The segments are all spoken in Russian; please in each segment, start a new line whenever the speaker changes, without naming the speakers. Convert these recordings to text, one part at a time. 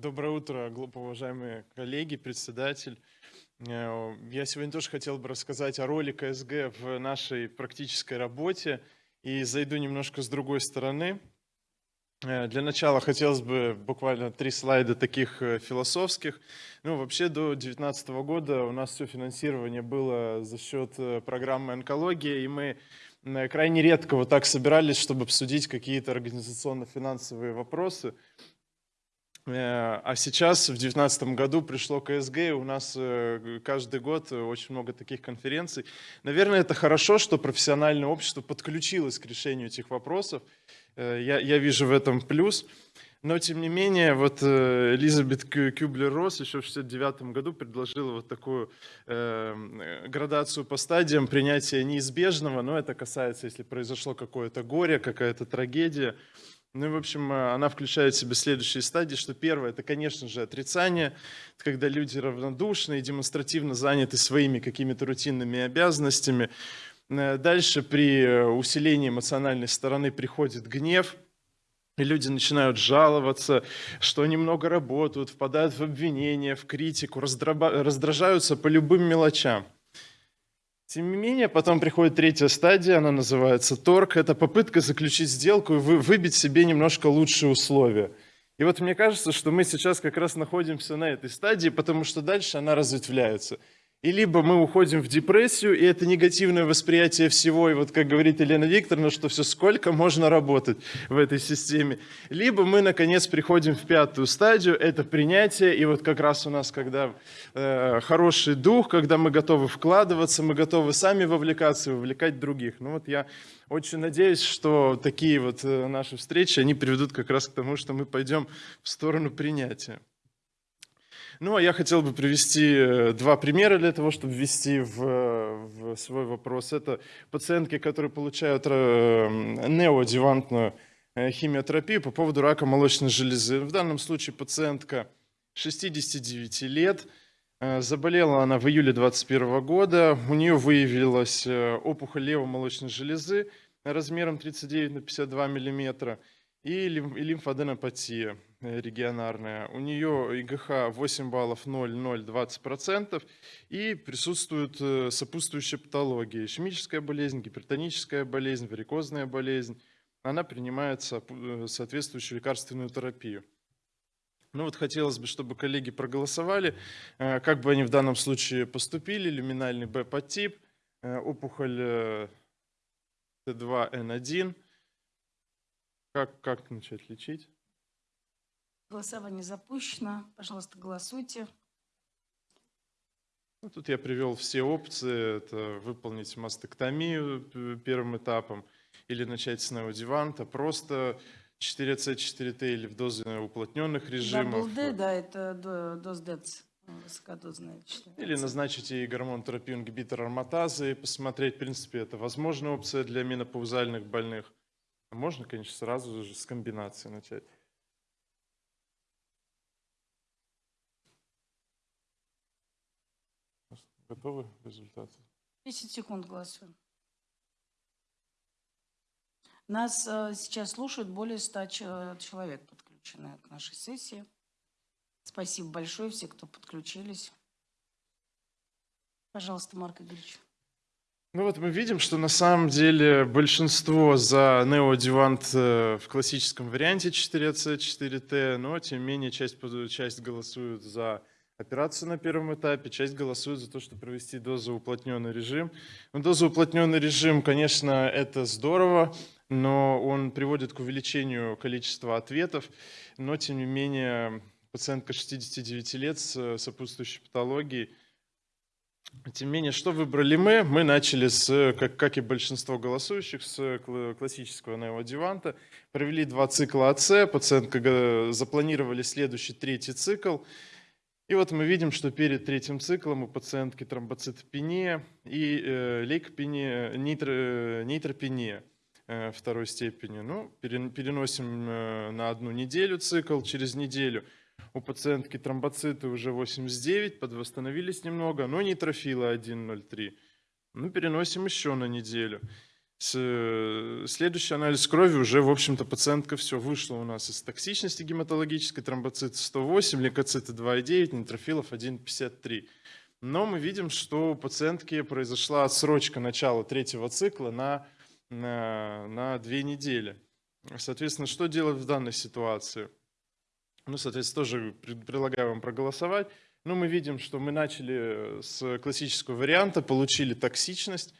Доброе утро, глубоко уважаемые коллеги, председатель. Э, я сегодня тоже хотел бы рассказать о роли КСГ в нашей практической работе и зайду немножко с другой стороны. Э, для начала хотелось бы буквально три слайда таких э, философских. Ну, вообще до 2019 года у нас все финансирование было за счет программы онкологии, и мы крайне редко вот так собирались, чтобы обсудить какие-то организационно-финансовые вопросы. Э, а сейчас, в 2019 году, пришло КСГ, и у нас э, каждый год очень много таких конференций. Наверное, это хорошо, что профессиональное общество подключилось к решению этих вопросов. Э, я, я вижу в этом плюс. Но, тем не менее, вот Элизабет Кюблер-Росс еще в 1969 году предложила вот такую э, градацию по стадиям принятия неизбежного, но это касается, если произошло какое-то горе, какая-то трагедия. Ну и, в общем, э, она включает в себя следующие стадии, что первое, это, конечно же, отрицание, когда люди равнодушны и демонстративно заняты своими какими-то рутинными обязанностями. Э, дальше при э, усилении эмоциональной стороны приходит гнев, и люди начинают жаловаться, что они много работают, впадают в обвинения, в критику, раздражаются по любым мелочам. Тем не менее, потом приходит третья стадия, она называется торг. Это попытка заключить сделку и выбить себе немножко лучшие условия. И вот мне кажется, что мы сейчас как раз находимся на этой стадии, потому что дальше она разветвляется. И либо мы уходим в депрессию, и это негативное восприятие всего, и вот как говорит Елена Викторовна, что все сколько можно работать в этой системе. Либо мы, наконец, приходим в пятую стадию, это принятие, и вот как раз у нас, когда э, хороший дух, когда мы готовы вкладываться, мы готовы сами вовлекаться и вовлекать других. Ну вот я очень надеюсь, что такие вот э, наши встречи, они приведут как раз к тому, что мы пойдем в сторону принятия. Ну, а я хотел бы привести э, два примера для того, чтобы ввести в, в свой вопрос. Это пациентки, которые получают э, неоадъювантную э, химиотерапию по поводу рака молочной железы. В данном случае пациентка 69 лет, Заболела она в июле 2021 года. У нее выявилась опухоль левомолочной железы размером 39 на 52 миллиметра и лимфоденопатия регионарная. У нее ИГХ 8 баллов 0, 0, 20%. И присутствует э, сопутствующая патология. Ишемическая болезнь, гипертоническая болезнь, варикозная болезнь. Она принимает э, соответствующую лекарственную терапию. Ну вот хотелось бы, чтобы коллеги проголосовали, э, как бы они в данном случае поступили. Люминальный Б-подтип, опухоль Т2Н1. Как, как начать лечить?
Голосование запущено. Пожалуйста, голосуйте.
Ну, тут я привел все опции. Это выполнить мастектомию первым этапом или начать с неодиванта. Просто 4C, 4T или в дозе уплотненных режимов.
Double D, да, это доз ДЭЦ высокодозная.
Или назначить и гормонотерапию ингибитор ароматазы и посмотреть, в принципе, это возможная опция для менопаузальных больных. Можно, конечно, сразу же с комбинацией начать. Готовы результаты?
10 секунд голосуем. Нас э, сейчас слушают более 100 человек, подключены к нашей сессии. Спасибо большое все, кто подключились. Пожалуйста, Марк Игоревич.
Ну вот мы видим, что на самом деле большинство за неоадювант э, в классическом варианте 4C, 4T, но тем не менее часть, часть голосует за операцию на первом этапе, часть голосует за то, чтобы провести дозоуплотненный режим. Ну, дозоуплотненный режим, конечно, это здорово, но он приводит к увеличению количества ответов, но тем не менее пациентка 69 лет с сопутствующей патологией тем не менее, что выбрали мы? Мы начали, с, как, как и большинство голосующих, с классического неодиванта. Провели два цикла АЦ, пациентка запланировали следующий третий цикл. И вот мы видим, что перед третьим циклом у пациентки тромбоцитопения и э, лейкопения, нитро, нейтропения э, второй степени. Ну, переносим э, на одну неделю цикл, через неделю – у пациентки тромбоциты уже 89, подвосстановились немного, но нейтрофилы 1,03. Ну, переносим еще на неделю. Следующий анализ крови уже, в общем-то, пациентка все вышла у нас из токсичности гематологической, тромбоциты 108, лейкоциты 2,9, нейтрофилов 1,53. Но мы видим, что у пациентки произошла отсрочка начала третьего цикла на, на, на две недели. Соответственно, что делать в данной ситуации? Ну, соответственно, тоже пред- предлагаю вам проголосовать. Ну, мы видим, что мы начали с классического варианта, получили токсичность.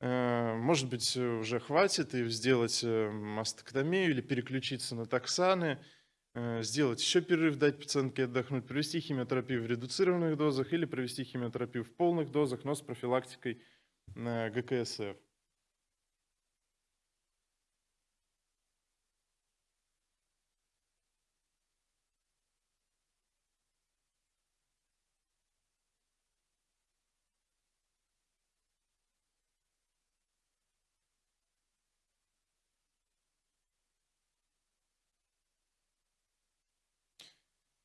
Э, Может быть, э, уже хватит и сделать э, мастектомию или переключиться на токсаны, э, сделать еще перерыв, дать пациентке отдохнуть, провести химиотерапию в редуцированных дозах или провести химиотерапию в полных дозах, но с профилактикой э, ГКСФ.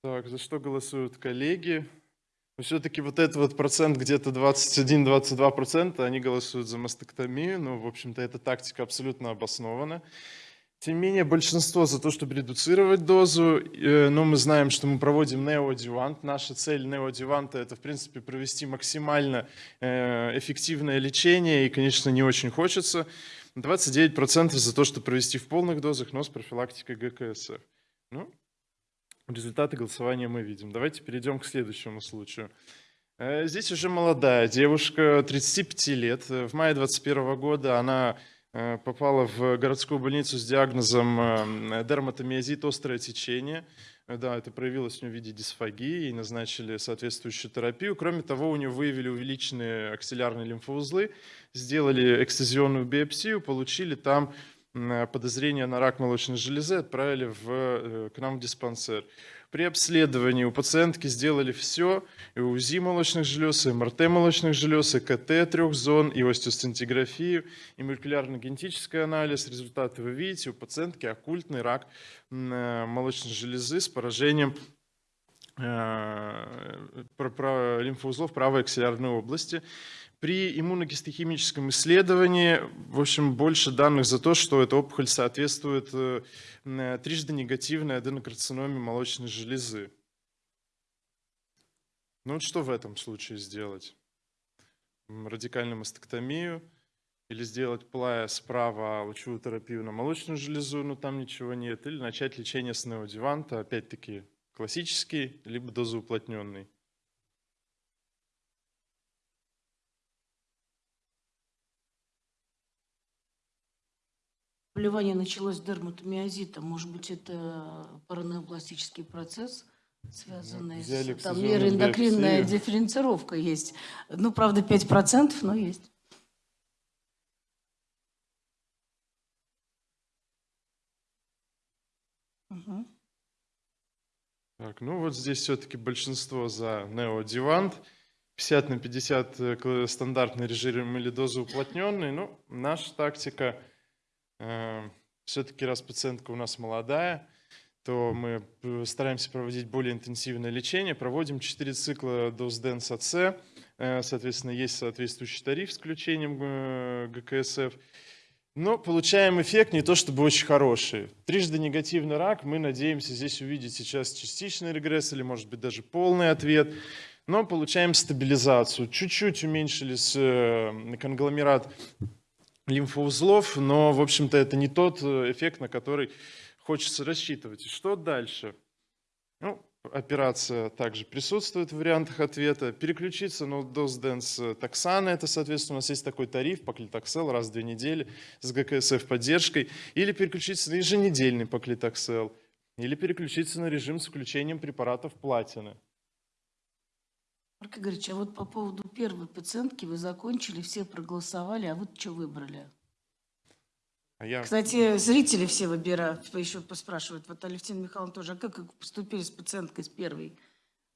Так, за что голосуют коллеги? Все-таки вот этот вот процент, где-то 21-22 процента, они голосуют за мастектомию. Ну, в общем-то, эта тактика абсолютно обоснована. Тем не менее, большинство за то, чтобы редуцировать дозу, э, но мы знаем, что мы проводим неоадювант. Наша цель неоадюванта – это, в принципе, провести максимально э, эффективное лечение, и, конечно, не очень хочется. 29% за то, чтобы провести в полных дозах, но с профилактикой ГКСФ. Ну, Результаты голосования мы видим. Давайте перейдем к следующему случаю. Э, Здесь уже молодая девушка, 35 лет. В мае 2021 года она э, попала в городскую больницу с диагнозом э, дерматомиозит, острое течение. Да, это проявилось у нее в виде дисфагии, ей назначили соответствующую терапию. Кроме того, у нее выявили увеличенные аксиллярные лимфоузлы, сделали экстазионную биопсию, получили там подозрение на рак молочной железы, отправили в, э, к нам в диспансер. При обследовании у пациентки сделали все, и УЗИ молочных желез, и МРТ молочных желез, и КТ трех зон, и остеостентиграфию, и молекулярно-генетический анализ. Результаты вы видите, у пациентки оккультный рак э, молочной железы с поражением э, про- про лимфоузлов правой аксиллярной области. При иммуногистохимическом исследовании, в общем, больше данных за то, что эта опухоль соответствует э, э, трижды негативной аденокарциноме молочной железы. Ну вот что в этом случае сделать? Радикальную мастектомию или сделать плая справа лучевую терапию на молочную железу, но там ничего нет, или начать лечение с неодеванта, опять-таки классический, либо дозоуплотненный.
Заболевание началось с дерматомиозита. Может быть, это паранеопластический процесс, связанный
взяли
с... Там
биопсию.
дифференцировка есть. Ну, правда, 5%, но есть.
Так, ну вот здесь все-таки большинство за неодевант. 50 на 50 э, стандартный режим или доза уплотненный. Ну, наша тактика, все-таки раз пациентка у нас молодая, то мы э, стараемся проводить более интенсивное лечение. Проводим 4 цикла доз Денс АЦ. Э, Соответственно, есть соответствующий тариф с включением э, ГКСФ. Но получаем эффект не то чтобы очень хороший. Трижды негативный рак, мы надеемся здесь увидеть сейчас частичный регресс или, может быть, даже полный ответ. Но получаем стабилизацию. Чуть-чуть уменьшились э, конгломерат лимфоузлов, но, в общем-то, это не тот э, эффект, на который хочется рассчитывать. Что дальше? Ну, операция также присутствует в вариантах ответа. Переключиться на доз-денс таксана, это, соответственно, у нас есть такой тариф, поклитоксел, раз в две недели с ГКСФ поддержкой. Или переключиться на еженедельный поклитоксел. Или переключиться на режим с включением препаратов платины.
Марк Игоревич, а вот по поводу первой пациентки вы закончили, все проголосовали, а вот что выбрали?
А я
Кстати, зрители все выбирают, еще поспрашивают. Вот Алевтина Михайловна тоже, а как поступили с пациенткой с первой?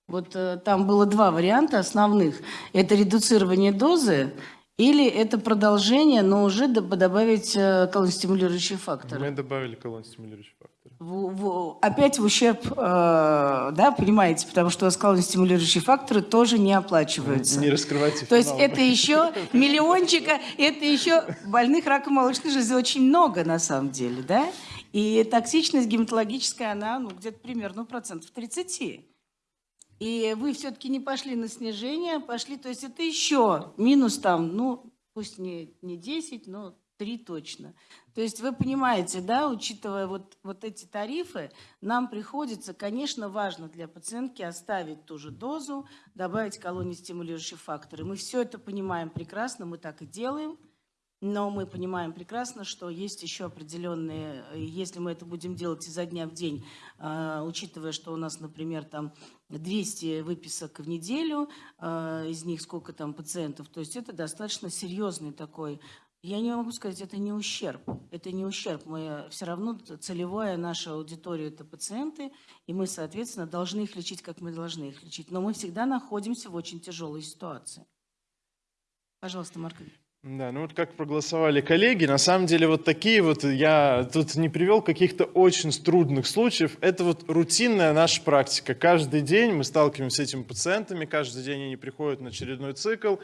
Вот э, там было два варианта основных. Это редуцирование дозы или это продолжение, но уже доб- добавить э, колонстимулирующие факторы.
мы добавили колон стимулирующий фактор.
В- в- опять в ущерб, э, да, понимаете, потому что скалостимулирующие факторы тоже не оплачиваются.
Не раскрывайте
То есть это еще миллиончика, это еще больных раком молочной железы очень много на самом деле, да? И токсичность гематологическая, она ну, где-то примерно процентов 30. И вы все-таки не пошли на снижение, пошли, то есть это еще минус там, ну, пусть не, не 10, но 3 точно. То есть вы понимаете, да, учитывая вот, вот эти тарифы, нам приходится, конечно, важно для пациентки оставить ту же дозу, добавить колонии стимулирующие факторы. Мы все это понимаем прекрасно, мы так и делаем. Но мы понимаем прекрасно, что есть еще определенные, если мы это будем делать изо дня в день, э, учитывая, что у нас, например, там 200 выписок в неделю, э, из них сколько там пациентов, то есть это достаточно серьезный такой, я не могу сказать, это не ущерб, это не ущерб, мы все равно целевая наша аудитория это пациенты, и мы, соответственно, должны их лечить, как мы должны их лечить, но мы всегда находимся в очень тяжелой ситуации. Пожалуйста, Марк.
Да, ну вот как проголосовали коллеги, на самом деле вот такие вот, я тут не привел каких-то очень трудных случаев, это вот рутинная наша практика. Каждый день мы сталкиваемся с этими пациентами, каждый день они приходят на очередной цикл,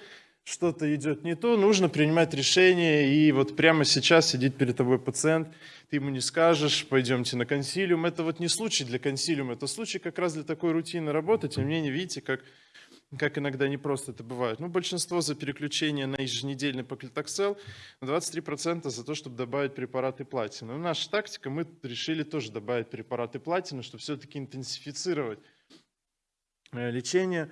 что-то идет не то, нужно принимать решение, и вот прямо сейчас сидит перед тобой пациент, ты ему не скажешь, пойдемте на консилиум, это вот не случай для консилиума, это случай как раз для такой рутинной работы, тем не менее, видите, как как иногда не просто это бывает. Ну, большинство за переключение на еженедельный поклитоксел, 23% за то, чтобы добавить препараты платины. Ну, наша тактика, мы решили тоже добавить препараты платины, чтобы все-таки интенсифицировать э, лечение.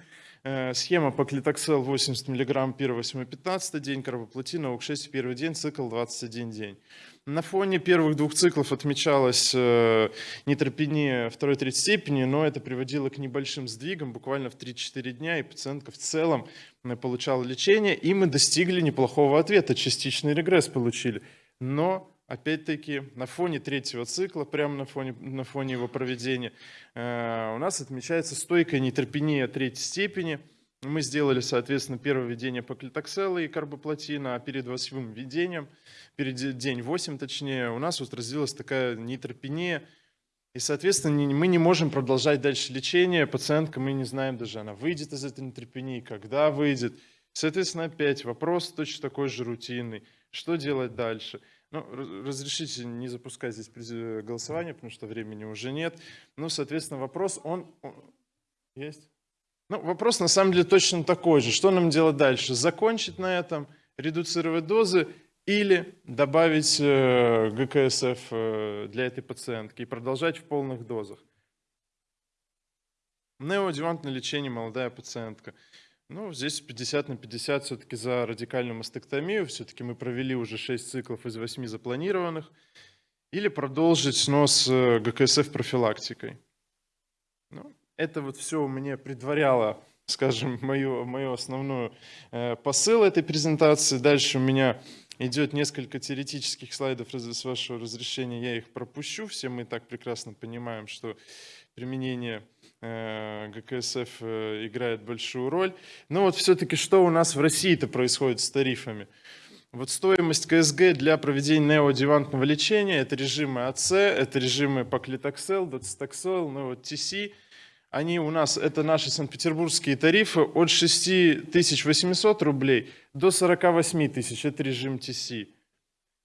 Э, Схема поклитоксел 80 мг 1, 8, 15 день, карбоплатина ОК6 первый день, цикл 21 день. На фоне первых двух циклов отмечалась э, нейтропения второй третьей степени, но это приводило к небольшим сдвигам, буквально в 3-4 дня, и пациентка в целом э, получала лечение, и мы достигли неплохого ответа, частичный регресс получили. Но опять-таки на фоне третьего цикла, прямо на фоне, на фоне его проведения, э, у нас отмечается стойкая нейтропения третьей степени. Мы сделали, соответственно, первое введение поклитоксела и карбоплатина, а перед восьмым введением, перед день 8 точнее, у нас вот развилась такая нейтропения, и, соответственно, мы не можем продолжать дальше лечение. Пациентка, мы не знаем даже, она выйдет из этой нейтропении, когда выйдет. Соответственно, опять вопрос точно такой же рутинный. Что делать дальше? Ну, раз- разрешите не запускать здесь през- голосование, потому что времени уже нет. Ну, соответственно, вопрос, он... он- Есть? Ну, вопрос на самом деле точно такой же. Что нам делать дальше? Закончить на этом, редуцировать дозы или добавить э, ГКСФ э, для этой пациентки и продолжать в полных дозах? Неоадъювантное лечение, молодая пациентка. Ну, здесь 50 на 50 все-таки за радикальную мастектомию. Все-таки мы провели уже 6 циклов из 8 запланированных. Или продолжить снос э, ГКСФ профилактикой. Ну, это вот все мне предваряло, скажем, мою, мою основную э, посыл этой презентации. Дальше у меня идет несколько теоретических слайдов, с вашего разрешения я их пропущу. Все мы так прекрасно понимаем, что применение ГКСФ э, играет большую роль. Но вот все-таки что у нас в России-то происходит с тарифами? Вот стоимость КСГ для проведения неоадъювантного лечения – это режимы АЦ, это режимы поклитоксел, доцитоксел, ну вот ТС. Они у нас, это наши санкт-петербургские тарифы, от 6800 рублей до 48 тысяч, это режим ТС.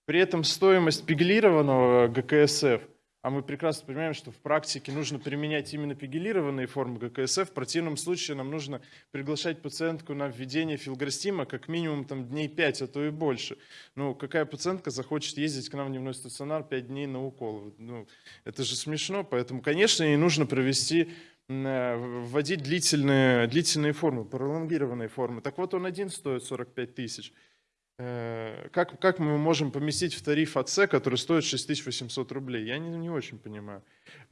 При этом стоимость пегилированного ГКСФ, а мы прекрасно понимаем, что в практике нужно применять именно пегилированные формы ГКСФ, в противном случае нам нужно приглашать пациентку на введение филграстима как минимум там, дней 5, а то и больше. Ну, какая пациентка захочет ездить к нам в дневной стационар 5 дней на укол? Ну, это же смешно, поэтому, конечно, ей нужно провести э, вводить длительные, длительные формы, пролонгированные формы. Так вот, он один стоит 45 тысяч. Э, Как, как мы можем поместить в тариф АЦ, который стоит 6800 рублей? Я не, не очень понимаю.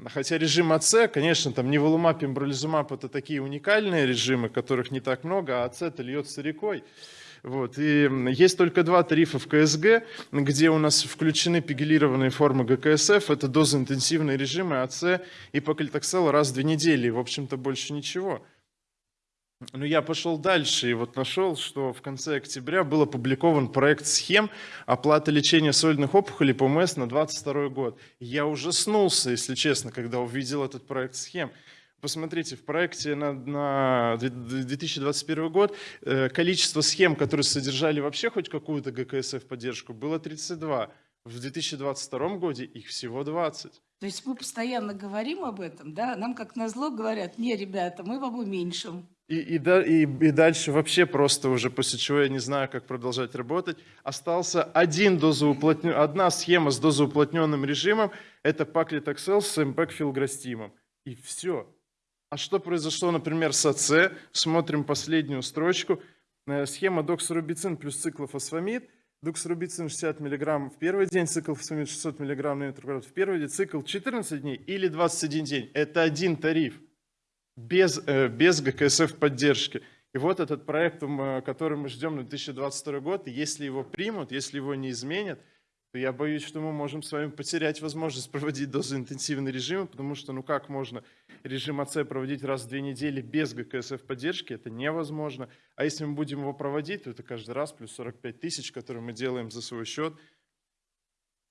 Хотя режим АЦ, конечно, там неволумаб, пембролизумаб – это такие уникальные режимы, которых не так много, а АЦ это льется рекой. Вот. И есть только два тарифа в КСГ, где у нас включены пегилированные формы ГКСФ. Это дозоинтенсивные режимы АЦ и поклитоксел раз в две недели. В общем-то, больше ничего. Ну, я пошел дальше и вот нашел, что в конце октября был опубликован проект схем оплаты лечения сольных опухолей по МС на 22 год. Я ужаснулся, если честно, когда увидел этот проект схем. Посмотрите, в проекте на, на 2021 год э, количество схем, которые содержали вообще хоть какую-то ГКСФ поддержку, было 32. В 2022 году их всего 20.
То есть мы постоянно говорим об этом, да, нам как назло говорят, не, ребята, мы вам уменьшим.
И, и, и, и дальше вообще просто уже, после чего я не знаю, как продолжать работать, остался один дозоуплотнен... одна схема с дозоуплотненным режимом, это паклитоксел с эмпекфилграстимом. И все. А что произошло, например, с АЦ? Смотрим последнюю строчку. Э, Схема доксорубицин плюс циклофосфамид. Доксорубицин 60 мг в первый день, циклофосфамид 600 мг на метр в первый день, цикл 14 дней или 21 день. Это один тариф без, э, без ГКСФ поддержки. И вот этот проект, э, который мы ждем на 2022 год, если его примут, если его не изменят, то я боюсь, что мы можем с вами потерять возможность проводить дозоинтенсивный режим, потому что ну как можно режим АЦ проводить раз в две недели без ГКСФ поддержки, это невозможно. А если мы будем его проводить, то это каждый раз плюс 45 тысяч, которые мы делаем за свой счет.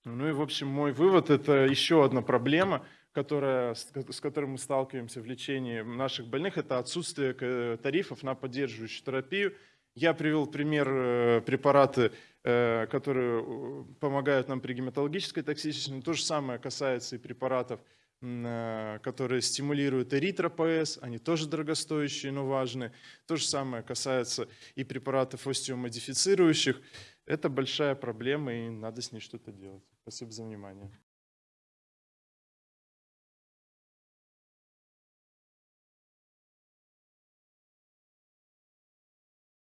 Ну и, в общем, мой вывод – это еще одна проблема, которая, с ко- с которой мы сталкиваемся в лечении наших больных, это отсутствие э, тарифов на поддерживающую терапию. Я привел пример э, препараты, э, которые помогают нам при гематологической токсичности. То же самое касается и препаратов, которые стимулируют эритропоэз. Они тоже дорогостоящие, но важные. То же самое касается и препаратов остеомодифицирующих. Это большая проблема, и надо с ней что-то делать. Спасибо за внимание.